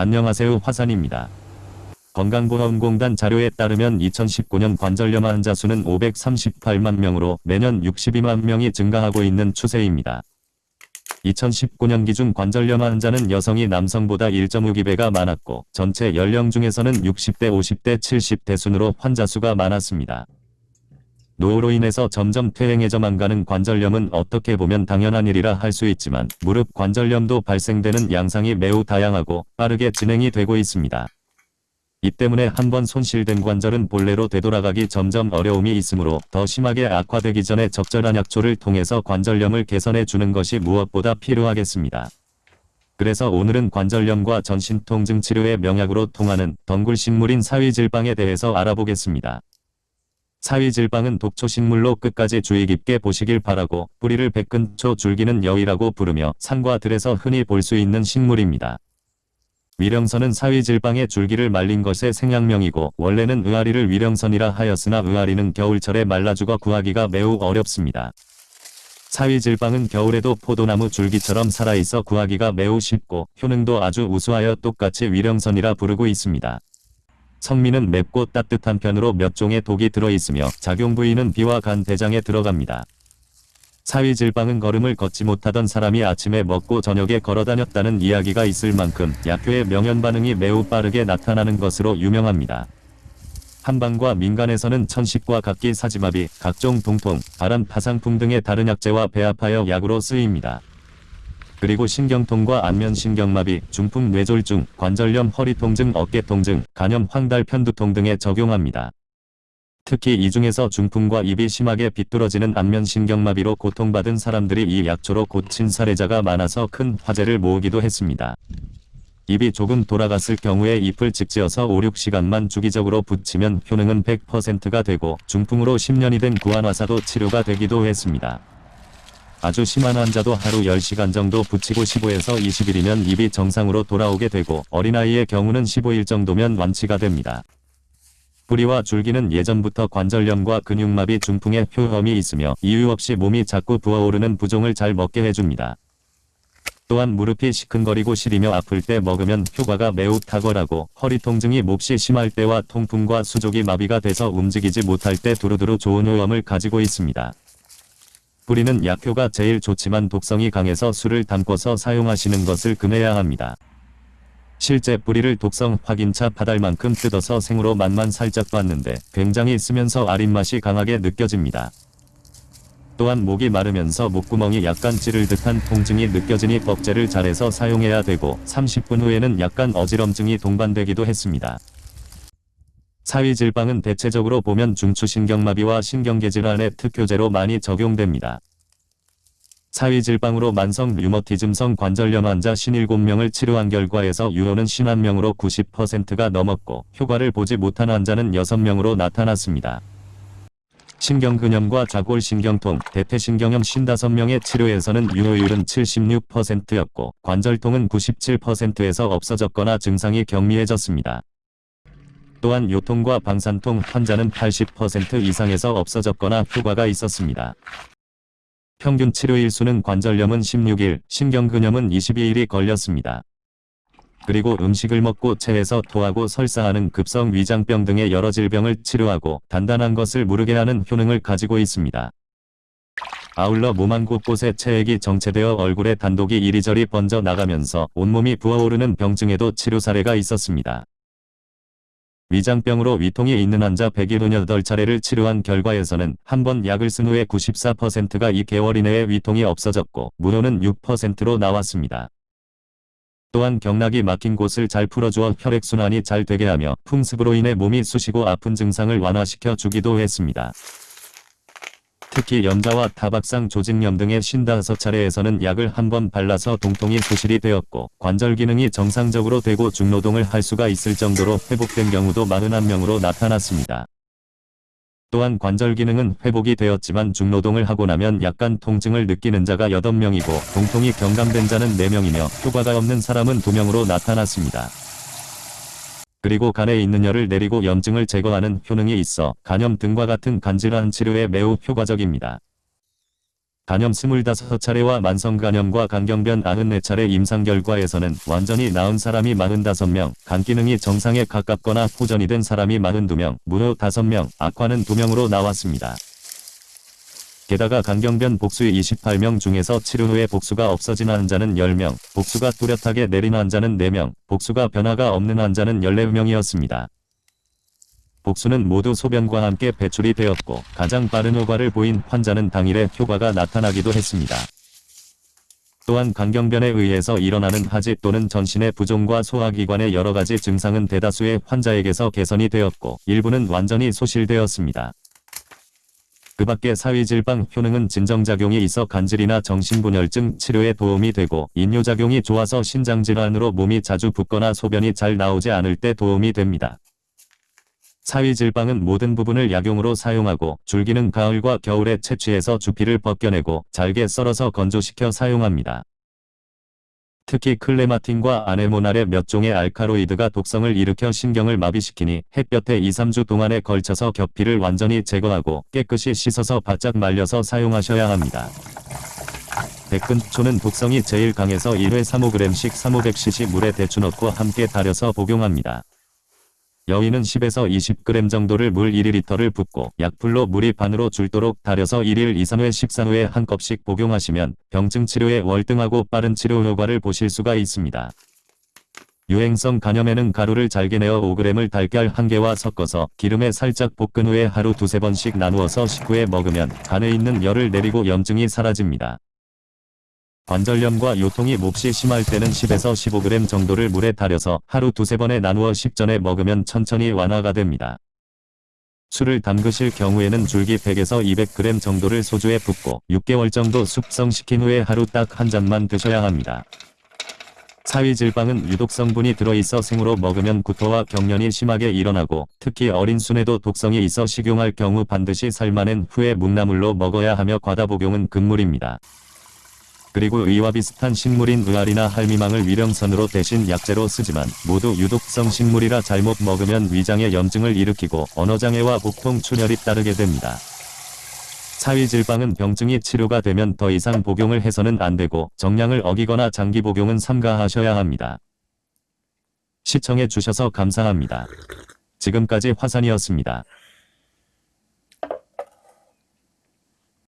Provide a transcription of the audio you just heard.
안녕하세요 화산입니다. 건강보험공단 자료에 따르면 2019년 관절염 환자 수는 538만 명으로 매년 62만 명이 증가하고 있는 추세입니다. 2019년 기준 관절염 환자는 여성이 남성보다 1.5기배가 많았고 전체 연령 중에서는 60대 50대 70대 순으로 환자 수가 많았습니다. 노후로 인해서 점점 퇴행해져만 가는 관절염은 어떻게 보면 당연한 일이라 할 수 있지만 무릎 관절염도 발생되는 양상이 매우 다양하고 빠르게 진행이 되고 있습니다. 이 때문에 한번 손실된 관절은 본래로 되돌아가기 점점 어려움이 있으므로 더 심하게 악화되기 전에 적절한 약초를 통해서 관절염을 개선해 주는 것이 무엇보다 필요하겠습니다. 그래서 오늘은 관절염과 전신통증 치료의 명약으로 통하는 덩굴식물인 사위질방에 대해서 알아보겠습니다. 사위질방은 독초식물로 끝까지 주의 깊게 보시길 바라고 뿌리를 백근초 줄기는 여위라고 부르며 산과 들에서 흔히 볼 수 있는 식물입니다. 위령선은 사위질방의 줄기를 말린 것의 생양명이고 원래는 의아리를 위령선이라 하였으나 의아리는 겨울철에 말라 죽어 구하기가 매우 어렵습니다. 사위질방은 겨울에도 포도나무 줄기처럼 살아있어 구하기가 매우 쉽고 효능도 아주 우수하여 똑같이 위령선이라 부르고 있습니다. 성미는 맵고 따뜻한 편으로 몇 종의 독이 들어있으며 작용 부위는 비와 간 대장에 들어갑니다. 사위질방은 걸음을 걷지 못하던 사람이 아침에 먹고 저녁에 걸어다녔다는 이야기가 있을 만큼 약효의 명현 반응이 매우 빠르게 나타나는 것으로 유명합니다. 한방과 민간에서는 천식과 각기 사지마비, 각종 동통, 바람 파상풍 등의 다른 약재와 배합하여 약으로 쓰입니다. 그리고 신경통과 안면신경마비, 중풍 뇌졸중, 관절염 허리통증 어깨통증, 간염 황달 편두통 등에 적용합니다. 특히 이 중에서 중풍과 입이 심하게 비뚤어지는 안면신경마비로 고통받은 사람들이 이 약초로 고친 사례자가 많아서 큰 화제를 모으기도 했습니다. 입이 조금 돌아갔을 경우에 잎을 직지어서 5, 6시간만 주기적으로 붙이면 효능은 100%가 되고 중풍으로 10년이 된 구안화사도 치료가 되기도 했습니다. 아주 심한 환자도 하루 10시간 정도 붙이고 15에서 20일이면 입이 정상으로 돌아오게 되고 어린아이의 경우는 15일 정도면 완치가 됩니다. 뿌리와 줄기는 예전부터 관절염과 근육마비 중풍의 효험이 있으며 이유 없이 몸이 자꾸 부어오르는 부종을 잘 먹게 해줍니다. 또한 무릎이 시큰거리고 시리며 아플 때 먹으면 효과가 매우 탁월하고 허리 통증이 몹시 심할 때와 통풍과 수족이 마비가 돼서 움직이지 못할 때 두루두루 좋은 효험을 가지고 있습니다. 뿌리는 약효가 제일 좋지만 독성이 강해서 술을 담궈서 사용하시는 것을 금해야 합니다. 실제 뿌리를 독성 확인차 받을 만큼 뜯어서 생으로 맛만 살짝 봤는데 굉장히 쓰면서 아린 맛이 강하게 느껴집니다. 또한 목이 마르면서 목구멍이 약간 찌를 듯한 통증이 느껴지니 법제를 잘해서 사용해야 되고 30분 후에는 약간 어지럼증이 동반되기도 했습니다. 사위 질방은 대체적으로 보면 중추신경마비와 신경계질환의 특효제로 많이 적용됩니다. 사위 질방으로 만성 류머티즘성 관절염 환자 57명을 치료한 결과에서 유효는 51명으로 90%가 넘었고 효과를 보지 못한 환자는 6명으로 나타났습니다. 신경근염과 좌골신경통, 대퇴신경염 55명의 치료에서는 유효율은 76%였고 관절통은 97%에서 없어졌거나 증상이 경미해졌습니다. 또한 요통과 방산통 환자는 80% 이상에서 없어졌거나 효과가 있었습니다. 평균 치료일 수는 관절염은 16일, 신경근염은 22일이 걸렸습니다. 그리고 음식을 먹고 체해서 토하고 설사하는 급성 위장병 등의 여러 질병을 치료하고 단단한 것을 무르게 하는 효능을 가지고 있습니다. 아울러 몸안 곳곳에 체액이 정체되어 얼굴에 단독이 이리저리 번져 나가면서 온몸이 부어오르는 병증에도 치료 사례가 있었습니다. 위장병으로 위통이 있는 환자 178차례를 치료한 결과에서는 한 번 약을 쓴 후에 94%가 2개월 이내에 위통이 없어졌고 무효는 6%로 나왔습니다. 또한 경락이 막힌 곳을 잘 풀어주어 혈액순환이 잘 되게 하며 풍습으로 인해 몸이 쑤시고 아픈 증상을 완화시켜 주기도 했습니다. 특히 염자와 타박상 조직염 등의 55차례에서는 약을 한 번 발라서 동통이 소실이 되었고 관절 기능이 정상적으로 되고 중노동을 할 수가 있을 정도로 회복된 경우도 41명으로 나타났습니다. 또한 관절 기능은 회복이 되었지만 중노동을 하고 나면 약간 통증을 느끼는 자가 8명이고 동통이 경감된 자는 4명이며 효과가 없는 사람은 2명으로 나타났습니다. 그리고 간에 있는 열을 내리고 염증을 제거하는 효능이 있어 간염 등과 같은 간질환 치료에 매우 효과적입니다. 간염 25차례와 만성간염과 간경변 94차례 임상 결과에서는 완전히 나은 사람이 45명, 간 기능이 정상에 가깝거나 호전이 된 사람이 42명, 무효 5명, 악화는 2명으로 나왔습니다. 게다가 간경변 복수 28명 중에서 치료 후에 복수가 없어진 환자는 10명, 복수가 뚜렷하게 내린 환자는 4명, 복수가 변화가 없는 환자는 14명이었습니다. 복수는 모두 소변과 함께 배출이 되었고 가장 빠른 효과를 보인 환자는 당일에 효과가 나타나기도 했습니다. 또한 간경변에 의해서 일어나는 하지 또는 전신의 부종과 소화기관의 여러가지 증상은 대다수의 환자에게서 개선이 되었고 일부는 완전히 소실되었습니다. 그 밖에 사위질방 효능은 진정작용이 있어 간질이나 정신분열증 치료에 도움이 되고 인뇨작용이 좋아서 신장질환으로 몸이 자주 붓거나 소변이 잘 나오지 않을 때 도움이 됩니다. 사위질방은 모든 부분을 약용으로 사용하고 줄기는 가을과 겨울에 채취해서 주피를 벗겨내고 잘게 썰어서 건조시켜 사용합니다. 특히 클레마틴과 아네모날의 몇 종의 알카로이드가 독성을 일으켜 신경을 마비시키니 햇볕에 2, 3주 동안에 걸쳐서 겹피를 완전히 제거하고 깨끗이 씻어서 바짝 말려서 사용하셔야 합니다. 백근초는 독성이 제일 강해서 1회 3-5g씩 3,500cc 물에 데쳐 넣고 함께 달여서 복용합니다. 여인은 10에서 20g 정도를 물 1리터를 붓고 약불로 물이 반으로 줄도록 달여서 1일 2, 3회 식사 후에 한 컵씩 복용하시면 병증 치료에 월등하고 빠른 치료 효과를 보실 수가 있습니다. 유행성 간염에는 가루를 잘게 내어 5g을 달걀 1개와 섞어서 기름에 살짝 볶은 후에 하루 두세 번씩 나누어서 식후에 먹으면 간에 있는 열을 내리고 염증이 사라집니다. 관절염과 요통이 몹시 심할 때는 10에서 15g 정도를 물에 달여서 하루 두세 번에 나누어 식전에 먹으면 천천히 완화가 됩니다. 술을 담그실 경우에는 줄기 100에서 200g 정도를 소주에 붓고 6개월 정도 숙성시킨 후에 하루 딱 한 잔만 드셔야 합니다. 사위질방은 유독 성분이 들어있어 생으로 먹으면 구토와 경련이 심하게 일어나고 특히 어린 순에도 독성이 있어 식용할 경우 반드시 삶아낸 후에 묵나물로 먹어야 하며 과다 복용은 금물입니다. 그리고 의와 비슷한 식물인 의알이나 할미망을 위령선으로 대신 약재로 쓰지만 모두 유독성 식물이라 잘못 먹으면 위장에 염증을 일으키고 언어장애와 복통 출혈이 따르게 됩니다. 사위질방은 병증이 치료가 되면 더 이상 복용을 해서는 안 되고 정량을 어기거나 장기 복용은 삼가하셔야 합니다. 시청해 주셔서 감사합니다. 지금까지 화산이었습니다.